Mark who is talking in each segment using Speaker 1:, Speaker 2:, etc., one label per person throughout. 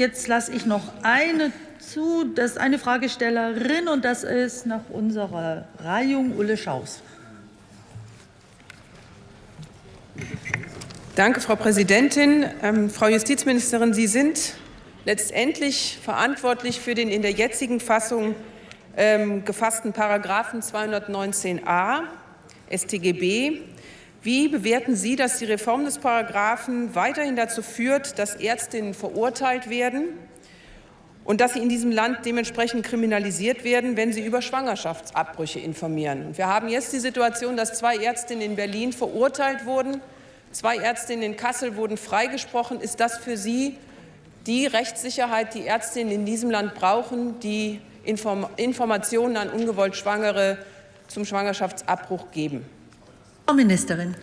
Speaker 1: jetzt lasse ich noch eine zu. Das ist eine Fragestellerin und das ist nach unserer Reihung Ulle Schaus.
Speaker 2: Danke, Frau Präsidentin. Ähm, Frau Justizministerin, Sie sind letztendlich verantwortlich für den in der jetzigen Fassung ähm, gefassten Paragraphen 219a StGB. Wie bewerten Sie, dass die Reform des Paragraphen weiterhin dazu führt, dass Ärztinnen verurteilt werden und dass sie in diesem Land dementsprechend kriminalisiert werden, wenn sie über Schwangerschaftsabbrüche informieren? Wir haben jetzt die Situation, dass zwei Ärztinnen in Berlin verurteilt wurden, zwei Ärztinnen in Kassel wurden freigesprochen. Ist das für Sie die Rechtssicherheit, die Ärztinnen in diesem Land brauchen, die Inform Informationen an ungewollt Schwangere zum Schwangerschaftsabbruch geben?
Speaker 1: Frau Ministerin.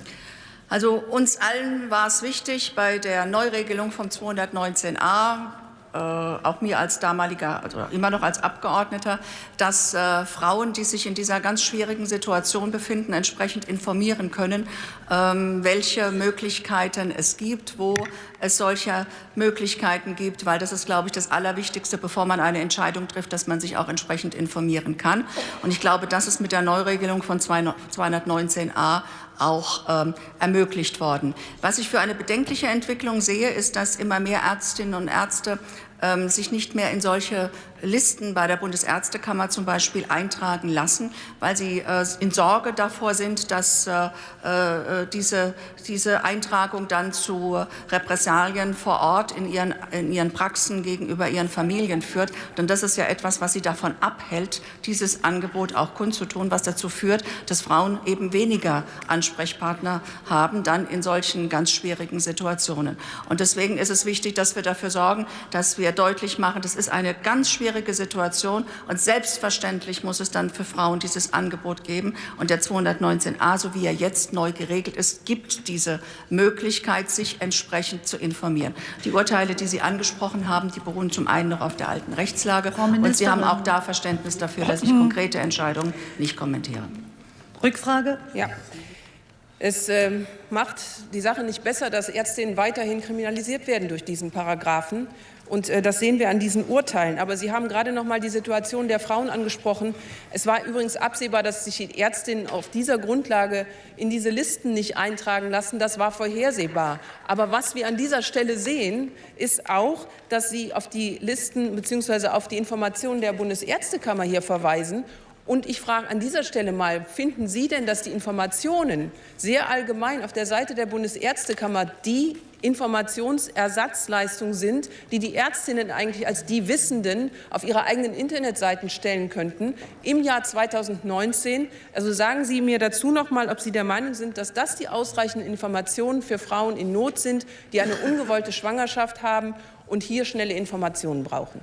Speaker 3: Also uns allen war es wichtig, bei der Neuregelung vom 219a äh, auch mir als damaliger, also immer noch als Abgeordneter, dass äh, Frauen, die sich in dieser ganz schwierigen Situation befinden, entsprechend informieren können, ähm, welche Möglichkeiten es gibt, wo es solche Möglichkeiten gibt, weil das ist, glaube ich, das Allerwichtigste, bevor man eine Entscheidung trifft, dass man sich auch entsprechend informieren kann. Und ich glaube, das ist mit der Neuregelung von 219a auch ähm, ermöglicht worden. Was ich für eine bedenkliche Entwicklung sehe, ist, dass immer mehr Ärztinnen und Ärzte ähm, sich nicht mehr in solche Listen bei der Bundesärztekammer zum Beispiel eintragen lassen, weil sie äh, in Sorge davor sind, dass äh, äh, diese, diese Eintragung dann zu Repressalien vor Ort in ihren, in ihren Praxen gegenüber ihren Familien führt. Denn das ist ja etwas, was sie davon abhält, dieses Angebot auch kundzutun, was dazu führt, dass Frauen eben weniger Ansprechpartner haben, dann in solchen ganz schwierigen Situationen. Und deswegen ist es wichtig, dass wir dafür sorgen, dass wir deutlich machen, das ist eine ganz schwierige schwierige Situation. Und selbstverständlich muss es dann für Frauen dieses Angebot geben. Und der 219a, so wie er jetzt neu geregelt ist, gibt diese Möglichkeit, sich entsprechend zu informieren. Die Urteile, die Sie angesprochen haben, die beruhen zum einen noch auf der alten Rechtslage. Und Sie haben auch da Verständnis dafür, dass ich konkrete Entscheidungen nicht kommentiere.
Speaker 1: Rückfrage?
Speaker 2: Ja. Es äh, macht die Sache nicht besser, dass Ärztinnen weiterhin kriminalisiert werden durch diesen Paragraphen. Und äh, das sehen wir an diesen Urteilen. Aber Sie haben gerade noch mal die Situation der Frauen angesprochen. Es war übrigens absehbar, dass sich die Ärztinnen auf dieser Grundlage in diese Listen nicht eintragen lassen. Das war vorhersehbar. Aber was wir an dieser Stelle sehen, ist auch, dass Sie auf die Listen bzw. auf die Informationen der Bundesärztekammer hier verweisen und ich frage an dieser Stelle mal, finden Sie denn, dass die Informationen sehr allgemein auf der Seite der Bundesärztekammer die Informationsersatzleistung sind, die die Ärztinnen eigentlich als die Wissenden auf ihre eigenen Internetseiten stellen könnten im Jahr 2019. Also sagen Sie mir dazu noch mal, ob Sie der Meinung sind, dass das die ausreichenden Informationen für Frauen in Not sind, die eine ungewollte Schwangerschaft haben und hier schnelle Informationen brauchen.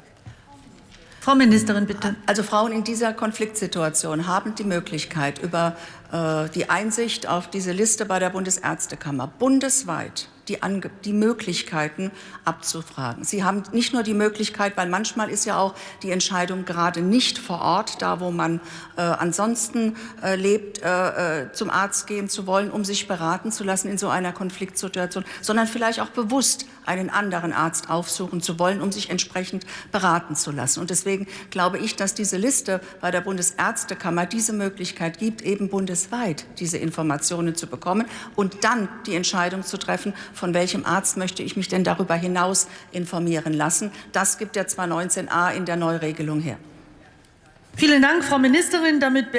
Speaker 1: Frau Ministerin, bitte.
Speaker 3: Also Frauen in dieser Konfliktsituation haben die Möglichkeit, über die Einsicht auf diese Liste bei der Bundesärztekammer bundesweit die, Ange die Möglichkeiten abzufragen. Sie haben nicht nur die Möglichkeit, weil manchmal ist ja auch die Entscheidung gerade nicht vor Ort, da wo man äh, ansonsten äh, lebt, äh, äh zum Arzt gehen zu wollen, um sich beraten zu lassen in so einer Konfliktsituation, sondern vielleicht auch bewusst einen anderen Arzt aufsuchen zu wollen, um sich entsprechend beraten zu lassen. Und deswegen glaube ich, dass diese Liste bei der Bundesärztekammer diese Möglichkeit gibt, eben bundesweit diese Informationen zu bekommen und dann die Entscheidung zu treffen, von welchem Arzt möchte ich mich denn darüber hinaus informieren lassen. Das gibt der 219a in der Neuregelung her.
Speaker 1: Vielen Dank, Frau Ministerin. Damit